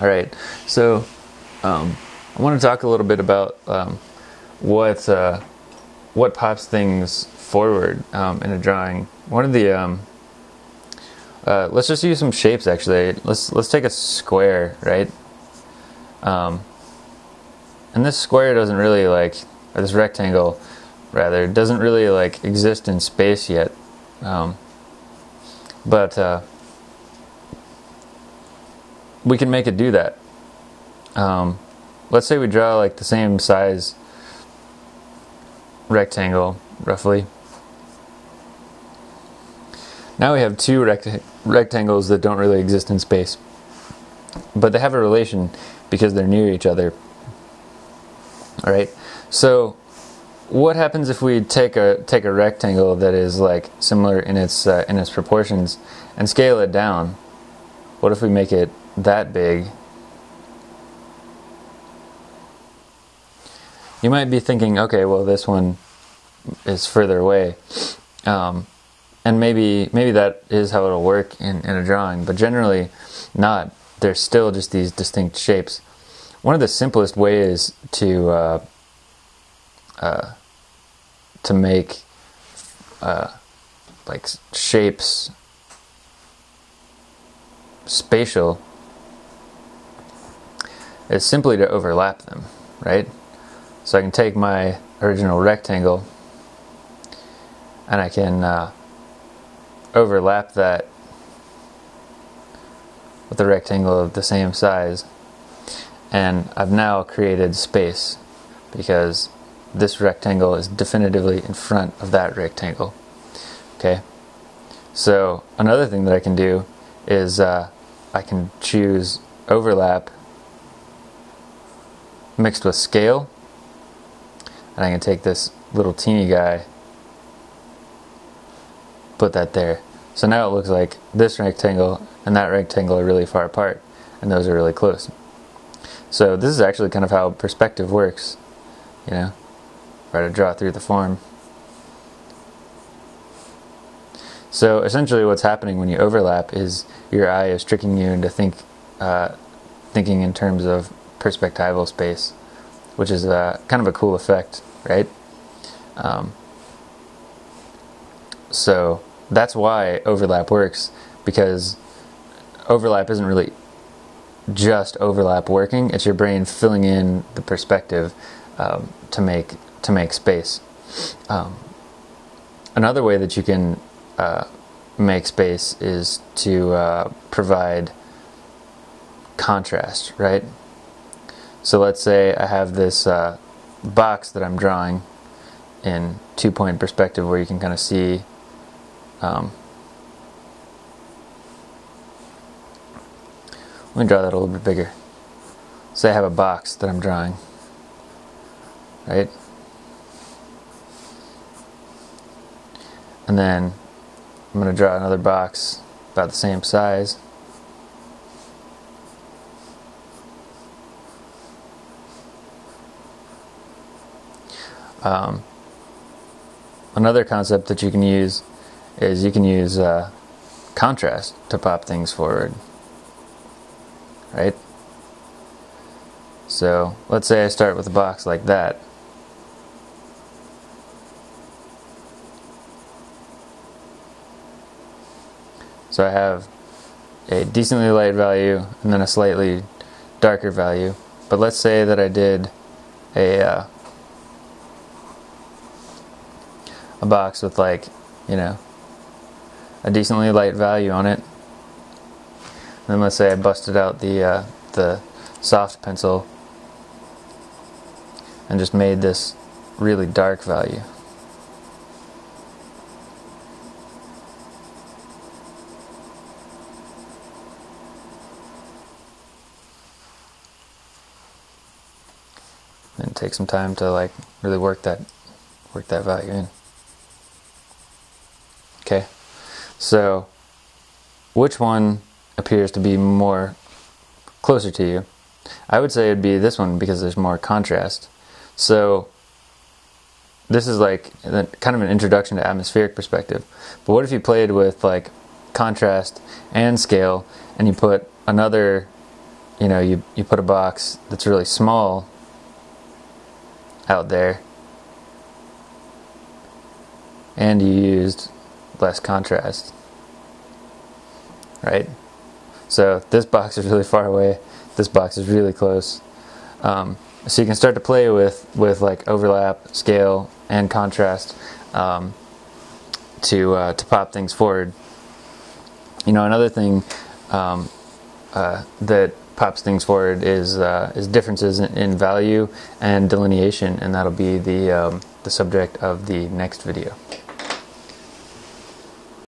All right, so um, I want to talk a little bit about um, what uh, what pops things forward um, in a drawing. One of the um, uh, let's just use some shapes actually. Let's let's take a square, right? Um, and this square doesn't really like, or this rectangle, rather, doesn't really like exist in space yet. Um, but uh, we can make it do that. Um, let's say we draw like the same size rectangle, roughly. Now we have two rect- rectangles that don't really exist in space, but they have a relation because they're near each other. All right. So, what happens if we take a take a rectangle that is like similar in its uh, in its proportions and scale it down? What if we make it that big? You might be thinking, okay, well, this one is further away. Um, and maybe maybe that is how it'll work in, in a drawing, but generally not. They're still just these distinct shapes. One of the simplest ways to uh, uh, to make uh, like shapes spatial is simply to overlap them, right? So I can take my original rectangle and I can uh, overlap that with a rectangle of the same size and I've now created space because this rectangle is definitively in front of that rectangle okay so another thing that I can do is uh, I can choose overlap mixed with scale and I can take this little teeny guy put that there so now it looks like this rectangle and that rectangle are really far apart and those are really close. So this is actually kind of how perspective works, you know, try to draw through the form. So essentially what's happening when you overlap is your eye is tricking you into think, uh, thinking in terms of perspectival space, which is uh, kind of a cool effect, right? Um, so that's why overlap works because overlap isn't really just overlap working it's your brain filling in the perspective um, to make to make space um, another way that you can uh, make space is to uh, provide contrast right so let's say I have this uh, box that I'm drawing in two point perspective where you can kind of see um, let me draw that a little bit bigger. Say I have a box that I'm drawing, right? And then I'm going to draw another box about the same size. Um, another concept that you can use is you can use uh, contrast to pop things forward. Right? So let's say I start with a box like that. So I have a decently light value and then a slightly darker value. But let's say that I did a uh, a box with like, you know, a decently light value on it. Then let's say I busted out the uh, the soft pencil and just made this really dark value. And take some time to like really work that work that value in. Okay. So, which one appears to be more closer to you? I would say it'd be this one because there's more contrast. So, this is like kind of an introduction to atmospheric perspective. But what if you played with like contrast and scale and you put another you know, you, you put a box that's really small out there and you used less contrast, right? So this box is really far away, this box is really close. Um, so you can start to play with, with like overlap, scale, and contrast um, to, uh, to pop things forward. You know, another thing um, uh, that pops things forward is uh, is differences in, value and delineation, and that'll be the um, the subject of the next video.